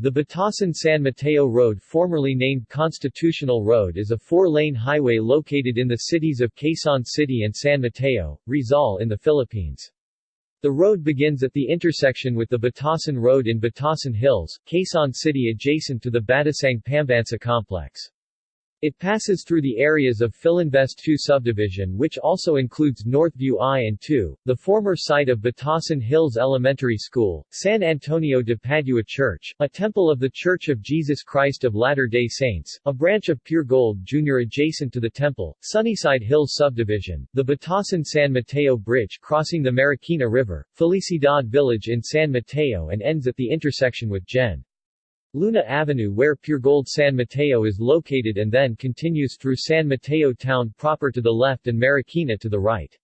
The Batasan-San Mateo Road formerly named Constitutional Road is a four-lane highway located in the cities of Quezon City and San Mateo, Rizal in the Philippines. The road begins at the intersection with the Batasan Road in Batasan Hills, Quezon City adjacent to the Batasang Pambansa complex. It passes through the areas of Filinvest 2 subdivision which also includes Northview I and II, the former site of Batasan Hills Elementary School, San Antonio de Padua Church, a temple of the Church of Jesus Christ of Latter-day Saints, a branch of Puregold Jr. adjacent to the temple, Sunnyside Hills subdivision, the Batasan San Mateo Bridge crossing the Marikina River, Felicidad Village in San Mateo and ends at the intersection with Gen. Luna Avenue where Puregold San Mateo is located and then continues through San Mateo town proper to the left and Marikina to the right.